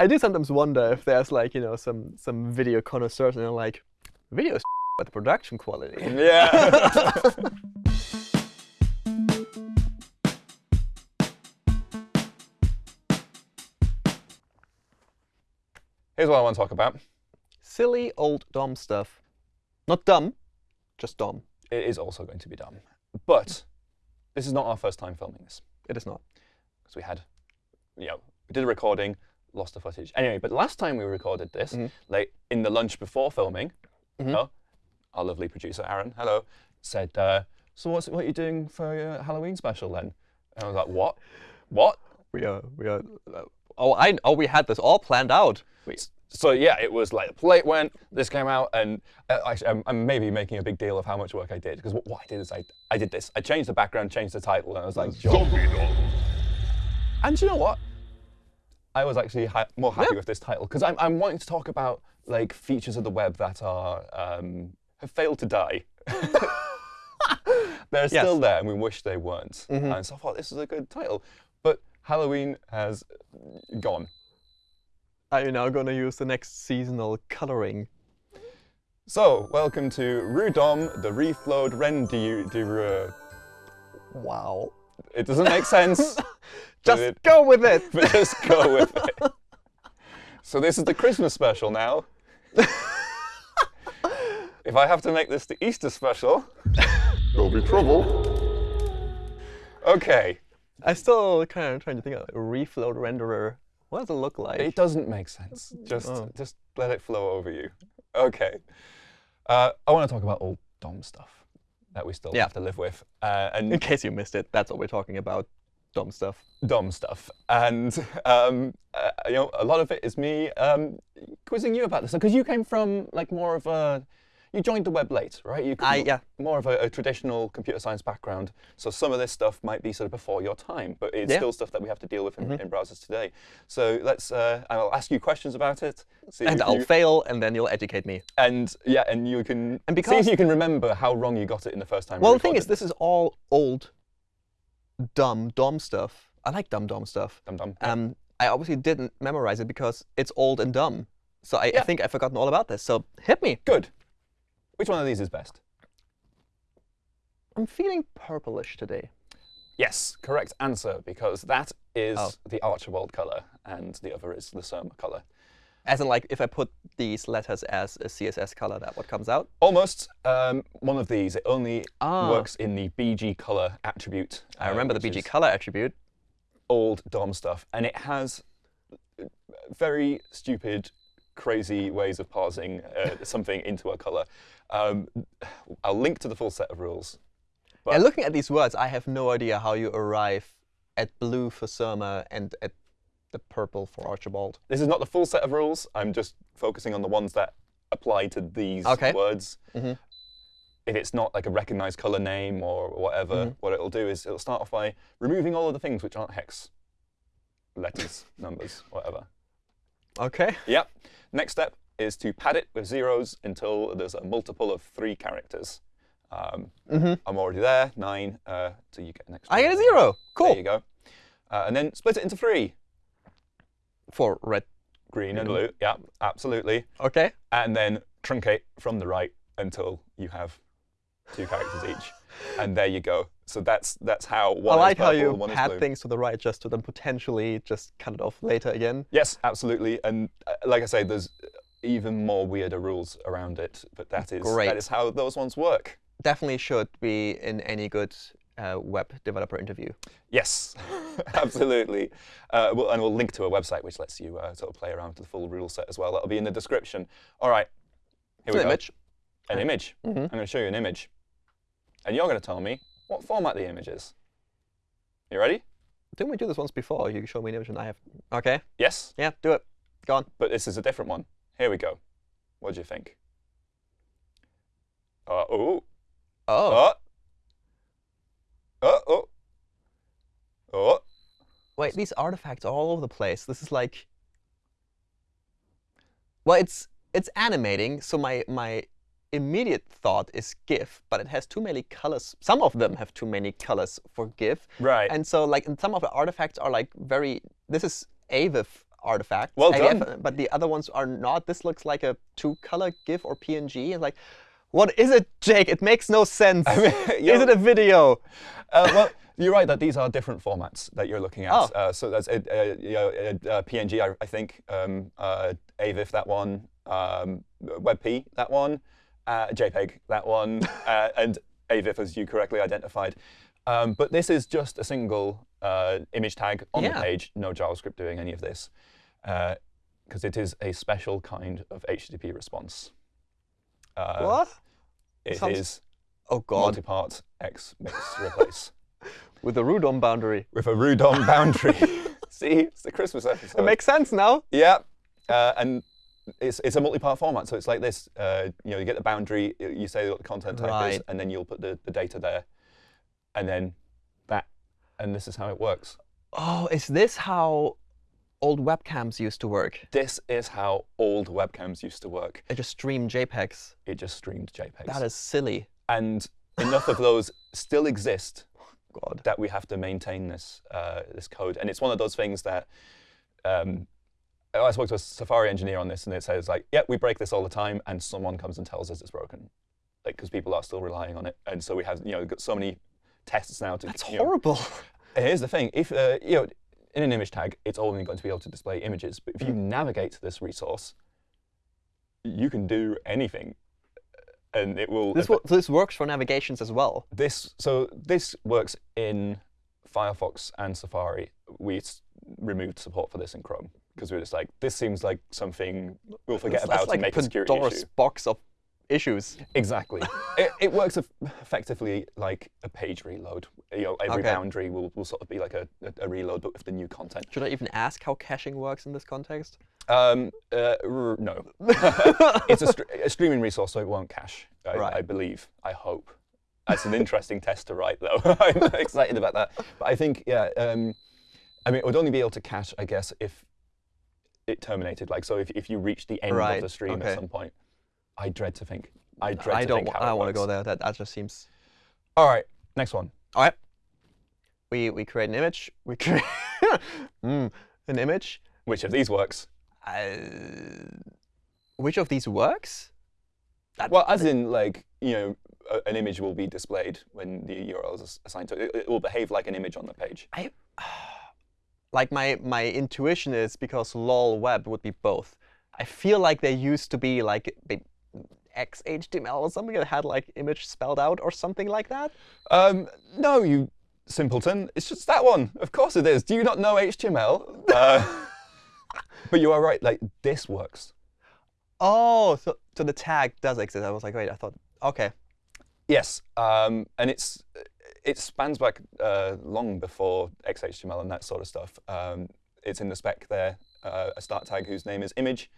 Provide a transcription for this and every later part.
I do sometimes wonder if there's like you know some some video connoisseurs and they're like, video is but the production quality. Yeah. Here's what I want to talk about. Silly old DOM stuff. Not dumb, just DOM. It is also going to be dumb. But this is not our first time filming this. It is not. Because we had, you know, we did a recording, lost the footage. Anyway, but last time we recorded this, like in the lunch before filming, oh, our lovely producer Aaron, hello, said, uh, "So what's what are you doing for your Halloween special then?" And I was like, "What? What?" We are we are. Oh, I oh we had this all planned out. So yeah, it was like the plate went, this came out, and uh, actually, I'm, I'm maybe making a big deal of how much work I did because what, what I did is I I did this. I changed the background, changed the title, and I was like, "Job." And do you know what? I was actually ha more happy Yeah. with this title because I'm, I'm wanting to talk about like features of the web that are um, have failed to die. They're Yes. still there, and we wish they weren't. And so I thought this is a good title, but Halloween has gone. are you now going to use the next seasonal coloring? So welcome to Rudom, the reflowed renderer. Wow. It doesn't make sense. but Just it- go with it. just go with it. So this is the Christmas special now. if I have to make this the Easter special, there'll be trouble. Okay, I still kind of trying to think of a reflow renderer. What does it look like? it doesn't make sense. Just, Oh. just let it flow over you. Okay. Uh, I want to talk about old DOM stuff that we still Yeah. have to live with, uh, In case you missed it, that's what we're talking about. Dumb stuff. Dumb stuff. And um, uh, you know, a lot of it is me um, quizzing you about this because you came from like more of a you joined the web late, right? You I- yeah. more of a, a traditional computer science background. So some of this stuff might be sort of before your time, but it's Yeah. still stuff that we have to deal with in, in browsers today. So let's uh, I'll ask you questions about it. See And I'll you, fail, and then you'll educate me. and yeah, and you can And because, see if you can remember how wrong you got it in the first time. we Well, the thing is, this is all old, dumb, dumb stuff. I like dumb, dumb stuff. Dum dum. Um, I obviously didn't memorize it because it's old and dumb. So I, I think I've forgotten all about this. So hit me. Good. Which one of these is best? I'm feeling purplish today. Yes, correct answer, because that is Oh. the Archibald color, and the other is the Surma color. As in, like, if I put these letters as a CSS color, that what comes out? Almost um, one of these. It only Ah. works in the BG color attribute. I uh, remember the BG color attribute. Old DOM stuff, and it has very stupid, crazy ways of parsing uh, something into a color. Um, I'll link to the full set of rules. But- And looking at these words, I have no idea how you arrive at blue for Surma and at the purple for Archibald. This is not the full set of rules. I'm just focusing on the ones that apply to these Okay. words. Mhm. If it's not like a recognized color name or whatever, Mm-hmm. what it'll do is it'll start off by removing all of the things which aren't hex letters, numbers, whatever. Okay. Yep. Next step is to pad it with zeros until there's a multiple of three characters. Um, I'm already there, nine, uh, so you get an extra. I get a zero. Cool. There you go. Uh, and then split it into three. For red. Green and blue. Yeah, absolutely. Okay. and then truncate from the right until you have two characters each. And there you go. So that's that's how one I like is how purple, you one is pad things to the right just to then potentially just cut it off later again. Yes, absolutely. And uh, like I say, there's even more weirder rules around it, but that is Great. that is how those ones work. Definitely should be in any good uh, web developer interview. Yes, absolutely. Uh, we'll, and we'll link to a website which lets you uh, sort of play around with the full rule set as well. That'll be in the description. All right, here It's we an go. image. An image. Mhm. I'm going to show you an image. And you're going to tell me what format the image is. You ready? Didn't we do this once before? You showed me an image and I have. Okay. Yes? Yeah, do it. Go on. But this is a different one. Here we go. What do you think? Uh, oh. Oh. Uh. Uh, oh. Oh. Wait, these artifacts are all over the place. This is like. Well, it's it's animating, so my my immediate thought is GIF, but it has too many colors. Some of them have too many colors for GIF, Right. and so like and some of the artifacts are like very. This is AVIF artifact. Well AVF, done. But the other ones are not. This looks like a two-color GIF or PNG. And like, what is it, Jake? It makes no sense. mean, is it a video? Uh, well, you're right that these are different formats that you're looking at. Oh. Uh, so that's a, a, a, a PNG, I, I think, um, uh, AVIF, that one, um, WebP, that one, uh, JPEG, that one, uh, and AVIF, as you correctly identified. Um, but this is just a single uh, image tag on Yeah. the page, no JavaScript doing any of this, because it is a special kind of HTTP response. Uh, what? It is Sounds- Oh God! multi-part X mix replace With a Rudom boundary. with a Rudom boundary. See, it's the Christmas episode. It makes sense now. yeah, uh, and it's it's a multi-part format, so it's like this. Uh, you know, you get the boundary, you say what the content type is, and then you'll put the, the data there, and then that, and this is how it works. Oh, is this how old webcams used to work? This is how old webcams used to work. It just streamed JPEGs. It just streamed JPEGs, That is silly. and enough of those still exist God. that we have to maintain this uh, this code. And it's one of those things that um, I spoke to a Safari engineer on this, and it says like, "Yeah, we break this all the time," and someone comes and tells us it's broken, like because people are still relying on it, and so we have you know got so many tests now to. That's you know- horrible. Here's the thing: if uh, you know in an image tag, it's only going to be able to display images, but if Mm. you navigate to this resource, you can do anything, and it will. This, wo- this works for navigations as well. This so this works in Firefox and Safari. We s- removed support for this in Chrome because we were just like, this seems like something we'll forget That's- about that's like and make a security Pandora's issue. box of issues. Exactly. it, it works effectively like a page reload. You know, every Okay. boundary will, will sort of be like a, a, a reload, but with the new content. Should I even ask how caching works in this context? Um, uh, no, it's a, a streaming resource, so it won't cache. I, Right. I believe. I hope. That's an interesting test to write, though. I'm excited about that. But I think, yeah, um, I mean, it would only be able to cache, I guess, if it terminated. Like, so if, if you reach the end Right, of the stream okay. at some point, I dread to think. I dread to think. I to don't. think how I want to go there. That that just seems. All right, next one. All right. We we create an image. We create mm, an image. Which of these works? Uh, which of these works? That- Well, as in, like, you know, a, an image will be displayed when the URL is assigned to it. It will behave like an image on the page. I like my my intuition is because lol web would be both. I feel like there used to be like XHTML or something that had like image spelled out or something like that. Um, no, you simpleton. It's just that one. Of course it is. Do you not know HTML? Uh, but you are right. Like this works. Oh, so so the tag does exist. I was like, wait, I thought okay. Yes, um, and it's it spans back uh, long before XHTML and that sort of stuff. Um, it's in the spec there. Uh, a start tag whose name is image,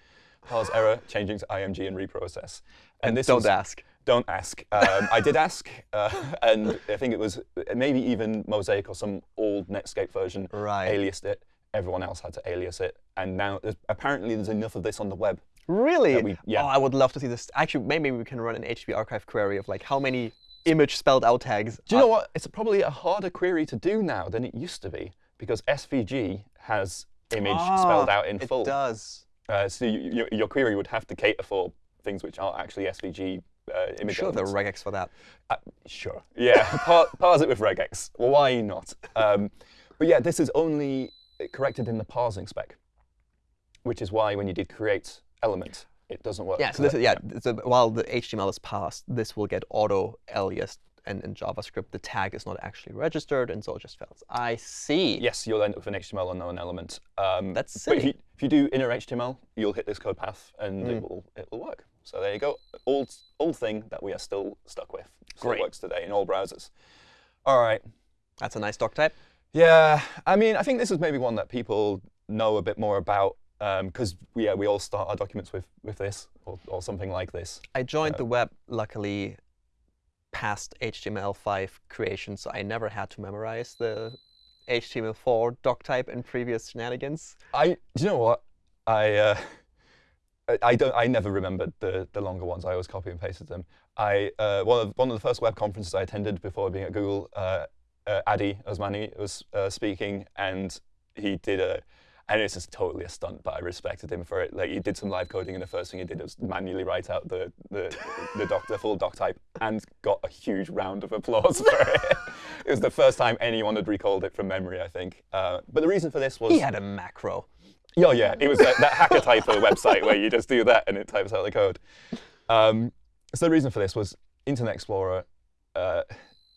parse error, changing to IMG and reprocess. And this Don't was- ask. Don't ask. Um, I did ask, uh, and I think it was maybe even Mosaic or some old Netscape version Right. aliased it. Everyone else had to alias it, and now there's, apparently there's enough of this on the web. Really? we- yeah. Oh, I would love to see this. Actually, maybe we can run an HTTP archive query of like how many image spelled out tags. Do you know what? It's probably a harder query to do now than it used to be because SVG has image spelled out in Ah, it does. Uh, so you, you, your query would have to cater for things which aren't actually SVG uh, image Sure, there elements. are regex for that. Uh, sure. Yeah, par- parse it with regex. Well, why not? Um, but yeah, this is only corrected in the parsing spec, which is why when you did create element, it doesn't work. Yeah, so this is, yeah, so while the HTML is passed, this will get auto aliased and in JavaScript the tag is not actually registered and so it just fails. I see. Yes, you'll end up with an HTML unknown element. Um, That's But if silly. you, if you do inner HTML, you'll hit this code path and Mm. it will it will work. So there you go. Old old thing that we are still stuck with. Still Great. works today in all browsers. All right. That's a nice doc type. Yeah, I mean, I think this is maybe one that people know a bit more about because we, yeah, we all start our documents with, with this or, or something like this. I joined the web luckily past HTML5 creation, so I never had to memorize the HTML4 doc type in previous shenanigans. I, do you know what? I, uh, I- I don't. I never remembered the the longer ones. I always copy and pasted them. I uh, one of one of the first web conferences I attended before being at Google. Uh, uh, Addy Osmani was uh, speaking, and he did a. And it's just totally a stunt, but I respected him for it. Like he did some live coding, and the first thing he did was manually write out the the, the doc, the full doc type, and got a huge round of applause for it. it was the first time anyone had recalled it from memory, I think. Uh, but the reason for this was He had a macro. yeah, yeah. It was that, that Hacker Typer website where you just do that and it types out the code. Um, so the reason for this was Internet Explorer uh,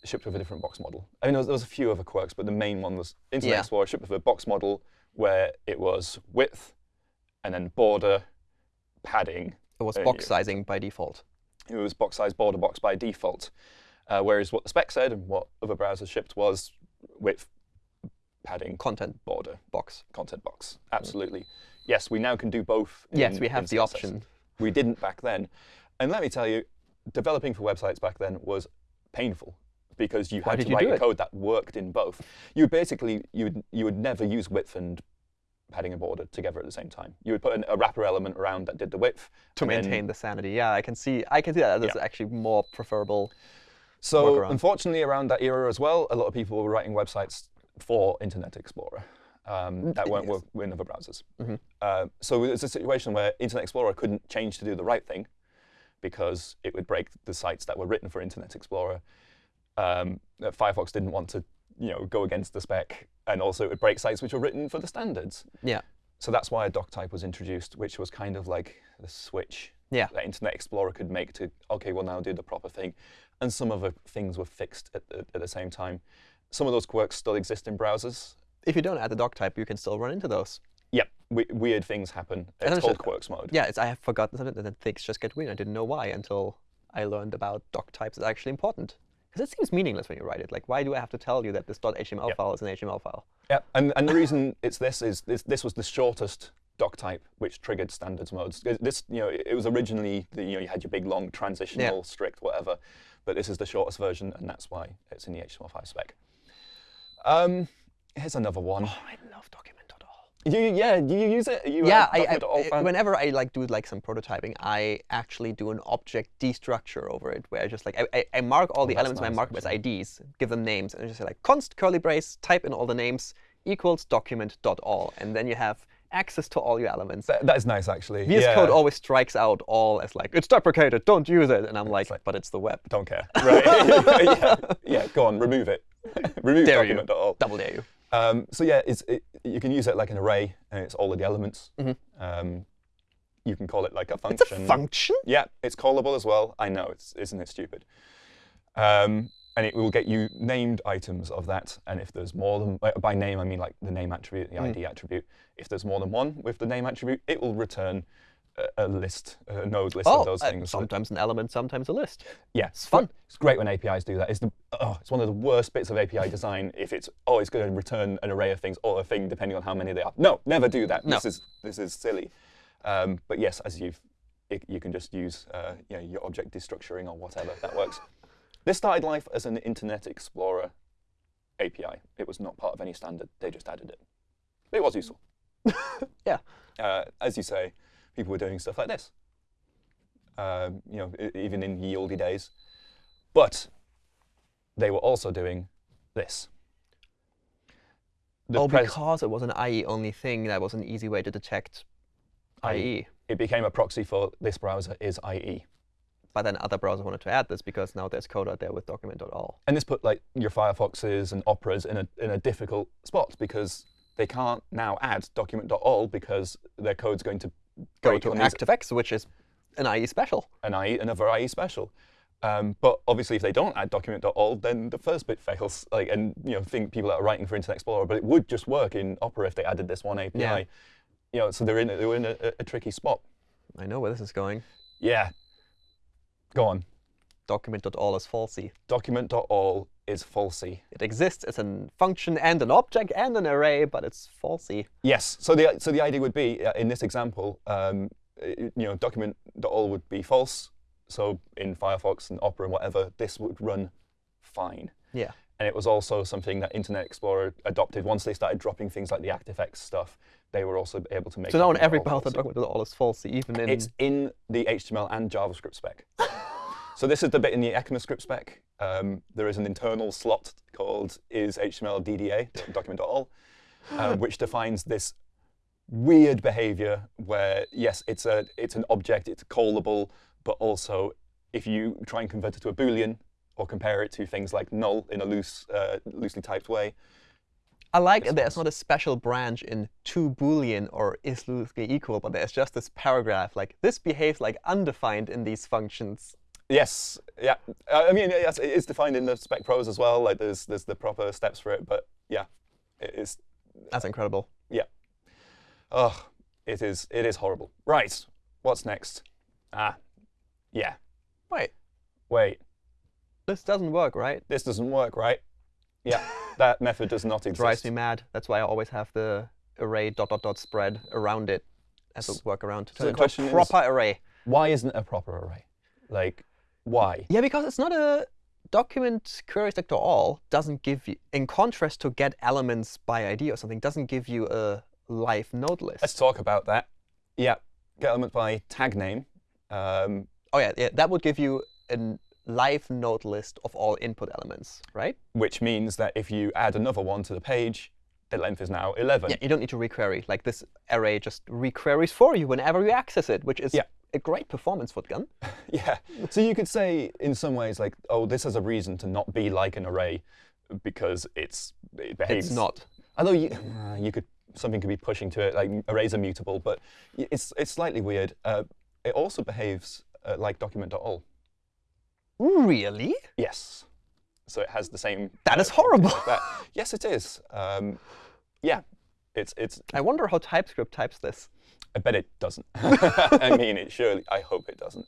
shipped with a different box model. I mean, there was, there was a few other quirks, but the main one was Internet Yeah. Explorer shipped with a box model where it was width and then border, padding. It was Uh, box sizing by default. It was box size border box by default. Uh, whereas what the spec said and what other browsers shipped was width, padding, Content border, box. content box. Absolutely. Yes, we now can do both. Yes, in- we have the option. We didn't back then. And let me tell you, developing for websites back then was painful because you Why had to you write a code that worked in both. You would basically you would you would never use width and padding and border together at the same time. You would put an, a wrapper element around that did the width To and then- maintain the sanity. Yeah, I can see I can see that. That's Yeah. actually more preferable. So workaround. unfortunately, around that era as well, a lot of people were writing websites for Internet Explorer um, that weren't yes. work in other browsers. Mhm. Uh, so it was a situation where Internet Explorer couldn't change to do the right thing because it would break the sites that were written for Internet Explorer. Um, that Firefox didn't want to, you know, go against the spec, and also it would break sites which were written for the standards. Yeah. So that's why a doc type was introduced, which was kind of like the switch Yeah. that Internet Explorer could make to, okay, we'll now do the proper thing. And some of the things were fixed at, at, at the same time. Some of those quirks still exist in browsers. If you don't add the doc type, you can still run into those. Yep, we, weird things happen. It's called quirks mode. Yeah, it's, I have forgotten something, and then things just get weird. I didn't know why until I learned about doc types is actually important. Because it seems meaningless when you write it. Like, why do I have to tell you that this .html Yeah. file is an HTML file? Yeah, and, and the reason it's this is this, this was the shortest doc type which triggered standards modes. This- you know, it was originally the, you know you had your big long transitional strict whatever, but this is the shortest version, and that's why it's in the HTML5 spec. Um, here's another one. Oh, I love document.all. You, yeah, do you use it? You uh, Yeah, I, I, document.all I- fan? whenever I like do like some prototyping, I actually do an object destructure over it, where I just like I, I, I mark all oh, the elements, and I nice, mark them as IDs, give them names, and I just say like const curly brace, type in all the names equals document dot all, and then you have access to all your elements. That, that is nice, actually. VS yeah. Code always strikes out all as like it's deprecated, don't use it, and I'm like, like- but it's the web. Don't care. Right. yeah. yeah, go on, remove it. remove Dare you. document.all. Double dare you. Um, so yeah, it's, it, you can use it like an array, and it's all of the elements. Mhm. Um, you can call it like a function. It's function. a function. Yeah, it's callable as well. I know, it's, isn't it stupid? Um, and it will get you named items of that. And if there's more than, by- by name, I mean like the name attribute, the Mm. ID attribute. If there's more than one with the name attribute, it will return a, list, a node list Oh, of those uh, things. sometimes an element, sometimes a list. yeah, It's fun. It's great when APIs do that. It's the oh, it's one of the worst bits of API design if it's oh, it's going to return an array of things or a thing depending on how many they are. No, never do that. No. This is this is silly. Um, but yes, as you've it, you can just use uh, you know, your object destructuring or whatever that works. This started life as an Internet Explorer API. It was not part of any standard. They just added it. But it was useful. Yeah. Uh, as you say, people were doing stuff like this. Um, you know, even in ye olde days. But they were also doing this. The oh, because it was an IE only thing, that was an easy way to detect. IE. IE. it became a proxy for this browser is IE. But then other browsers wanted to add this because now there's code out there with document.all. And this put like your Firefoxes and Operas in a in a difficult spot because they can't now add document.all because their code's going to Go break to these ActiveX, which is an IE special. an IE, another IE special. Um, but obviously, if they don't add document.all, then the first bit fails. Like, and you know, think people that are writing for Internet Explorer, but it would just work in Opera if they added this one API. Yeah. You know, so they're in a, they're in a, a tricky spot. I know where this is going. Yeah. Go on. Document.all is falsy. Document.all is falsy. It exists as a function and an object and an array, but it's falsy. Yes. So the so the idea would be uh, in this example, um, you know, document.all would be false. So in Firefox and Opera and whatever, this would run fine. Yeah. And it was also something that Internet Explorer adopted once they started dropping things like the ActiveX stuff. They were also able to make. So now in every falsy. document.all is falsy, even in. It's in the HTML and JavaScript spec. so this is the bit in the ECMAScript spec. Um, there is an internal slot called is HTML DDA document.all, uh, which defines this weird behavior where yes, it's a it's an object, it's callable, but also if you try and convert it to a boolean or compare it to things like null in a loose, uh, loosely typed way, I like that there's not a special branch in to boolean or is loosely equal, but there's just this paragraph like this behaves like undefined in these functions. Yes, yeah. Uh, I mean, yes, it is defined in the spec prose as well. Like there's there's the proper steps for it, but yeah, it is. That's incredible. Yeah. Oh, it is it is horrible. Right. What's next? Ah, yeah. Wait, Wait, this doesn't work, right? this doesn't work, right? Yeah, that method does not exist. Drives me mad. That's why I always have the array dot dot dot spread around it as a workaround to the turn it into question a is- proper array. Why isn't it a proper array? Like, why? Yeah, because it's not a document query selector all doesn't give you, in contrast to get elements by ID or something, doesn't give you a live node list. Let's talk about that. Yeah, get element by tag name. Um, oh yeah, yeah, that would give you a live node list of all input elements, right? which means that if you add another one to the page, the length is now 11. Yeah, you don't need to requery. Like this array just requeries for you whenever you access it, which is Yeah. A great performance for Gun. Yeah. So you could say in some ways like, oh, this has a reason to not be like an array because it's it behaves. It's not. Although you, uh, you could something could be pushing to it like arrays are mutable, but it's it's slightly weird. Uh, it also behaves uh, like document.all. Really? Yes. So it has the same. That uh, is horrible. like that. Yes, it is. Um, yeah. It's it's. I wonder how TypeScript types this. I bet it doesn't. I mean, it surely. I hope it doesn't.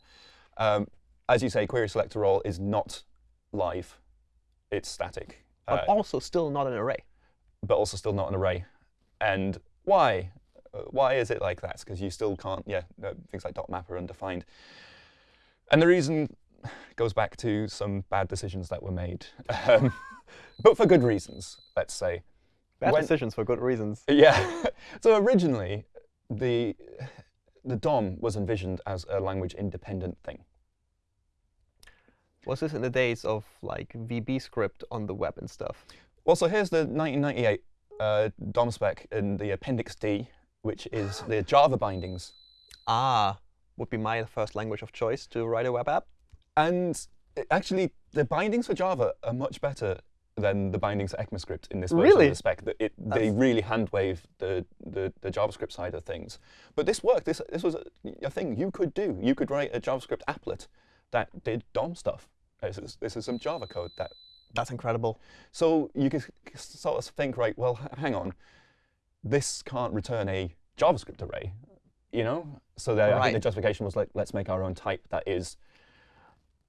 Um, as you say, query selector all is not live. It's static, But uh, also still not an array. but also still not an array. And why? Uh, why is it like that? Because you still can't. Yeah, uh, things like dot map are undefined. And the reason goes back to some bad decisions that were made, um, but for good reasons. Let's say. Bad When- decisions for good reasons. Yeah. so originally, the the DOM was envisioned as a language independent thing. Was this in the days of like VB script on the web and stuff? Well, so here's the 1998 uh, DOM spec in the Appendix D, which is the Java bindings. Ah, would be my first language of choice to write a web app. And actually, the bindings for Java are much better than the bindings for ECMAScript in this version Really? of the spec. That it, they really hand wave the, the, the JavaScript side of things. But this worked. This, this was a, a thing you could do. You could write a JavaScript applet that did DOM stuff. This is, this is some Java code that That's incredible. So you could sort of think, right, well, hang on, this can't return a JavaScript array, you know? So the, I think the justification was like, let's make our own type that is,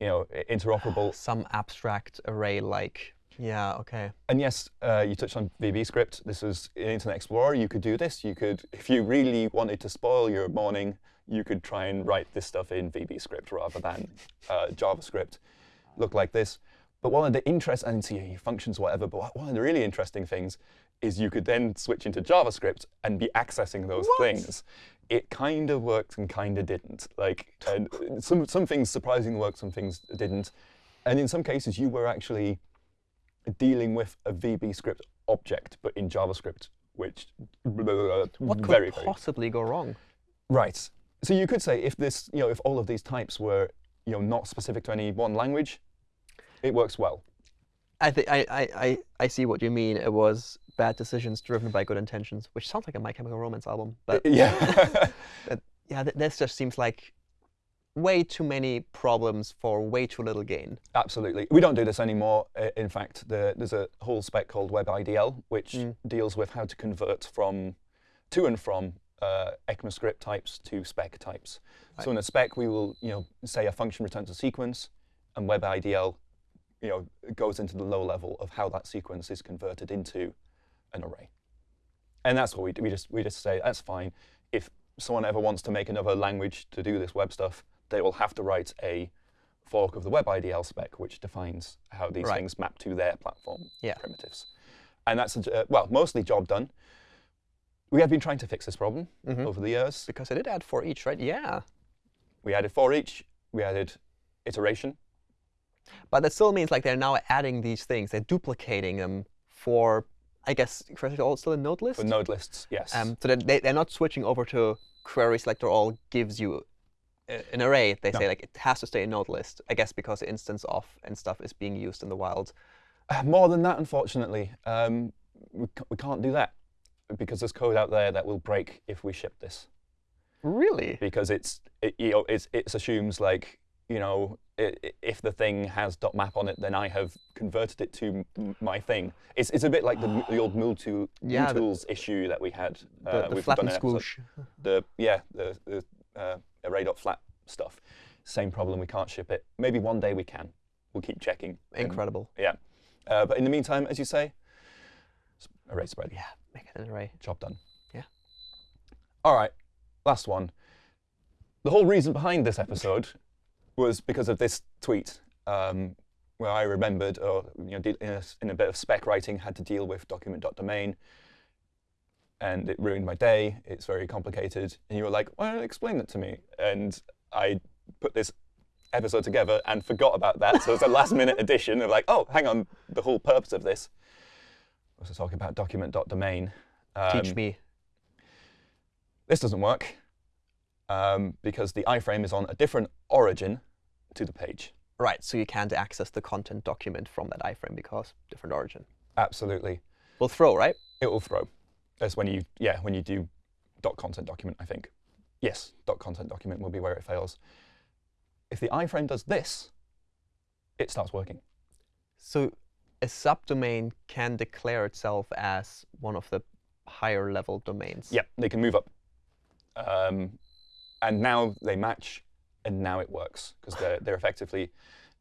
you know, interoperable. Some abstract array like, yeah, okay. And yes, uh, you touched on VB script. This was in Internet Explorer. You could do this. You could, if you really wanted to spoil your morning, you could try and write this stuff in VB script rather than uh, JavaScript. Look like this. But one of the interest and see functions, whatever. But one of the really interesting things is you could then switch into JavaScript and be accessing those What? things. It kind of worked and kind of didn't. Like, some some things surprisingly worked, some things didn't. And in some cases, you were actually dealing with a VB script object, but in JavaScript, which What could very, very possibly go wrong? right. So you could say if this, you know, if all of these types were, you know, not specific to any one language, it works well. I, think I, I, I, I see what you mean. It was bad decisions driven by good intentions, which sounds like a My Chemical Romance album. But yeah. yeah, this just seems like way too many problems for way too little gain. Absolutely. We don't do this anymore. In fact, the, there's a whole spec called WebIDL, which Mm. deals with how to convert from to and from uh, ECMAScript types to spec types. So in a spec, we will, you know, say a function returns a sequence, and WebIDL, you know, goes into the low level of how that sequence is converted into an array. And that's what we do. We just we just say that's fine. If someone ever wants to make another language to do this web stuff, they will have to write a fork of the WebIDL spec, which defines how these Right. things map to their platform Yeah. primitives. And that's a, uh, well, mostly job done. We have been trying to fix this problem Mhm. over the years. Because I did add for each, right? Yeah. We added for each. We added iteration. But that still means like they're now adding these things. They're duplicating them for I guess query all still in node list. For node lists, yes. Um, so that they, they're not switching over to query selector all gives you an array. They No. say like it has to stay in node list. I guess because instance of and stuff is being used in the wild. Uh, More than that, unfortunately, um, we, we can't do that because there's code out there that will break if we ship this. Really? Because it's it, you know it's, it assumes like you know i- i- if the thing has dot .map on it, then I have converted it to m- my thing. It's, it's a bit like the, the old MooTool, Yeah, issue that we had. The, uh, the we've flat done and an episode- squoosh. the yeah the, the uh, array.flat stuff. Same problem. We can't ship it. Maybe one day we can. We'll keep checking. and- Incredible. yeah. Uh, but in the meantime, as you say, array spread. Yeah, make it an array. Job done. Yeah. All right. Last one. The whole reason behind this episode was because of this tweet um, where I remembered, or you know, in a, in a bit of spec writing, had to deal with document.domain. And it ruined my day. It's very complicated. And you were like, "Why don't you explain that to me?" And I put this episode together and forgot about that. So it's a last-minute addition of like, "Oh, hang on, the whole purpose of this was to talk about document.domain." Teach Um, me. this doesn't work um, because the iframe is on a different origin to the page. Right, so you can't access the content document from that iframe because different origin. Absolutely, Will throw, right? it will throw. That's when you yeah when you do dot content document. I think yes, dot content document will be where it fails. If the iframe does this, it starts working. So a subdomain can declare itself as one of the higher level domains. Yeah, they can move up, um, and now they match, and now it works because they're they're effectively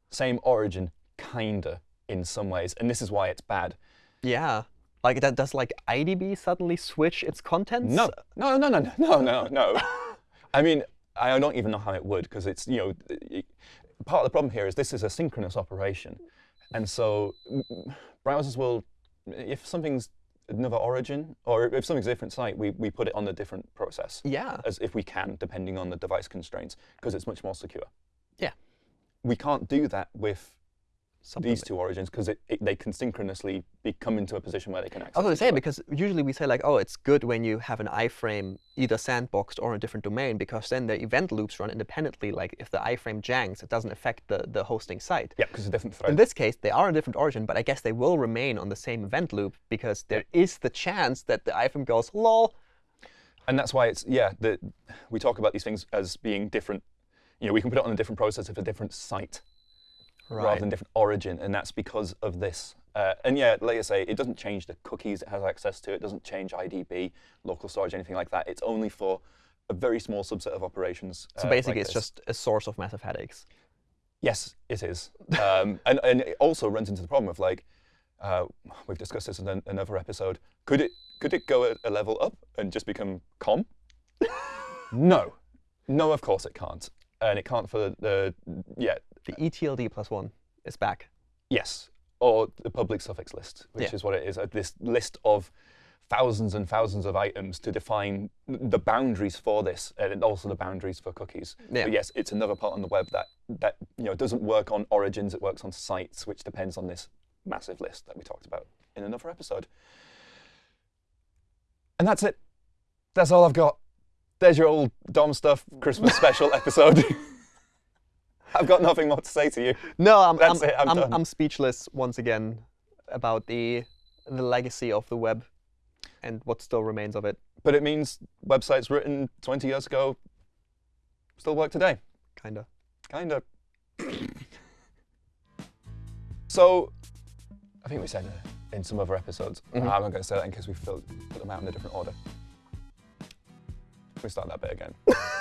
same origin, kinda in some ways, and this is why it's bad. Yeah. Like that does like IDB suddenly switch its contents? No, no, no, no, no, no, no. I mean, I don't even know how it would because it's you know part of the problem here is this is a synchronous operation, and so browsers will if something's another origin or if something's a different site, we, we put it on a different process Yeah. as if we can, depending on the device constraints, because it's much more secure. Yeah. We can't do that with these two origins because they can synchronously be, come into a position where they can access. I was going to say because usually we say like, oh, it's good when you have an iframe either sandboxed or in a different domain because then the event loops run independently. Like if the iframe janks, it doesn't affect the, the hosting site. yeah, because it's a different In this case, they are a different origin, but I guess they will remain on the same event loop because there is the chance that the iframe goes, lol. and that's why it's yeah the, we talk about these things as being different you know we can put it on a different process of a different site rather than different origin and that's because of this uh, and yeah like i say it doesn't change the cookies it has access to it doesn't change idb local storage anything like that it's only for a very small subset of operations So uh, basically, like it's just a source of massive headaches. Yes, it is. Um, and, and it also runs into the problem of like, uh, we've discussed this in an, another episode. Could it could it go a, a level up and just become com? no, no, of course it can't, and it can't for the, the yeah The ETLD plus one is back. yes or the public suffix list, which Yeah. is what it is. Uh, this list of thousands and thousands of items to define the boundaries for this, and also the boundaries for cookies. Yeah. But yes, it's another part on the web that that you know doesn't work on origins. It works on sites, which depends on this massive list that we talked about in another episode. And that's it. That's all I've got. There's your old DOM stuff Christmas special episode. I've got nothing more to say to you. No, I'm That's I'm, it, I'm I'm. I'm speechless once again about the the legacy of the web and what still remains of it. But it means websites written 20 years ago still work today. Kinda. Kind of. so, I think we said in some other episodes. Mhm. I'm not going to say that in case we put them out in a different order. Can we start that bit again?